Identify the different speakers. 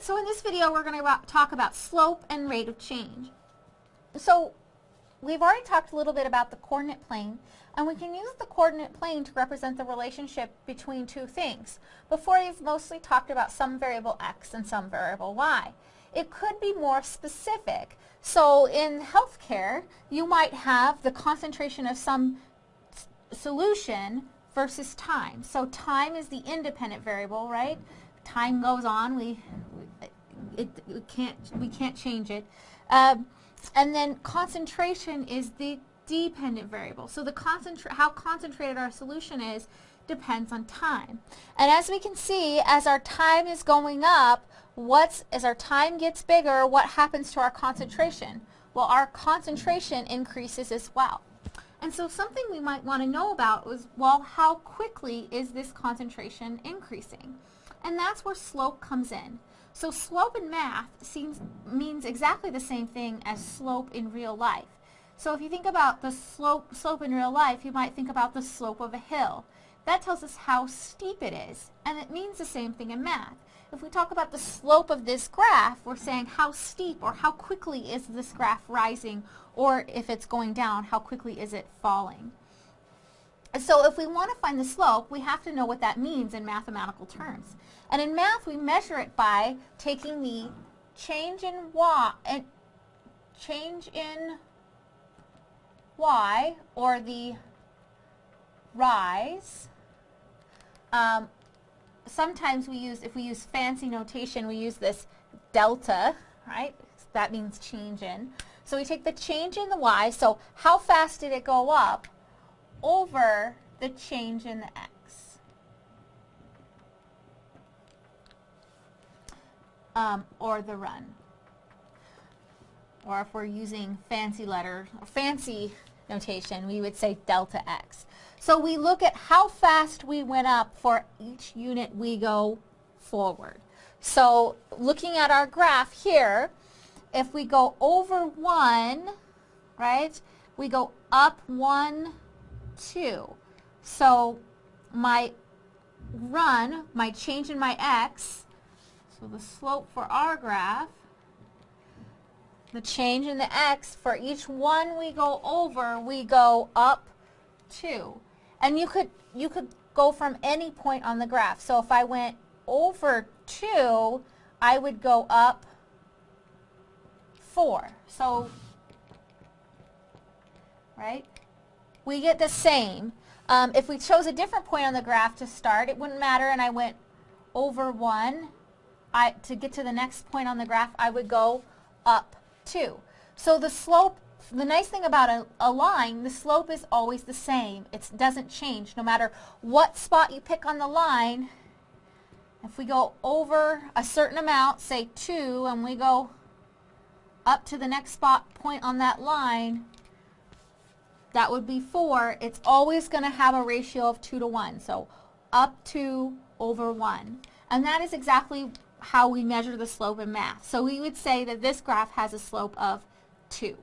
Speaker 1: right, so in this video we're going to talk about slope and rate of change. So we've already talked a little bit about the coordinate plane, and we can use the coordinate plane to represent the relationship between two things. Before you've mostly talked about some variable x and some variable y. It could be more specific. So in healthcare, you might have the concentration of some solution versus time. So time is the independent variable, right? Time goes on, we, it, we can't we can't change it. Um, and then concentration is the dependent variable. So the concentra how concentrated our solution is depends on time. And as we can see, as our time is going up, what's as our time gets bigger, what happens to our concentration? Well, our concentration increases as well. And so something we might want to know about is, well, how quickly is this concentration increasing? And that's where slope comes in. So slope in math seems, means exactly the same thing as slope in real life. So if you think about the slope, slope in real life, you might think about the slope of a hill. That tells us how steep it is, and it means the same thing in math. If we talk about the slope of this graph, we're saying how steep or how quickly is this graph rising, or if it's going down, how quickly is it falling. So if we want to find the slope, we have to know what that means in mathematical terms. And in math, we measure it by taking the change in y, and change in y, or the rise. Um, sometimes we use, if we use fancy notation, we use this delta, right? That means change in. So we take the change in the y, so how fast did it go up, over the change in the x. Um, or the run. Or if we're using fancy letter, fancy notation, we would say delta x. So we look at how fast we went up for each unit we go forward. So looking at our graph here, if we go over 1, right, we go up 1, 2. So my run, my change in my x, so the slope for our graph, the change in the x, for each one we go over, we go up 2. And you could, you could go from any point on the graph. So if I went over 2, I would go up 4. So, right? We get the same. Um, if we chose a different point on the graph to start, it wouldn't matter and I went over 1. I, to get to the next point on the graph, I would go up 2. So the slope, the nice thing about a, a line, the slope is always the same. It doesn't change no matter what spot you pick on the line. If we go over a certain amount, say 2, and we go up to the next spot point on that line, that would be 4. It's always going to have a ratio of 2 to 1. So up 2 over 1. And that is exactly how we measure the slope in math. So we would say that this graph has a slope of 2.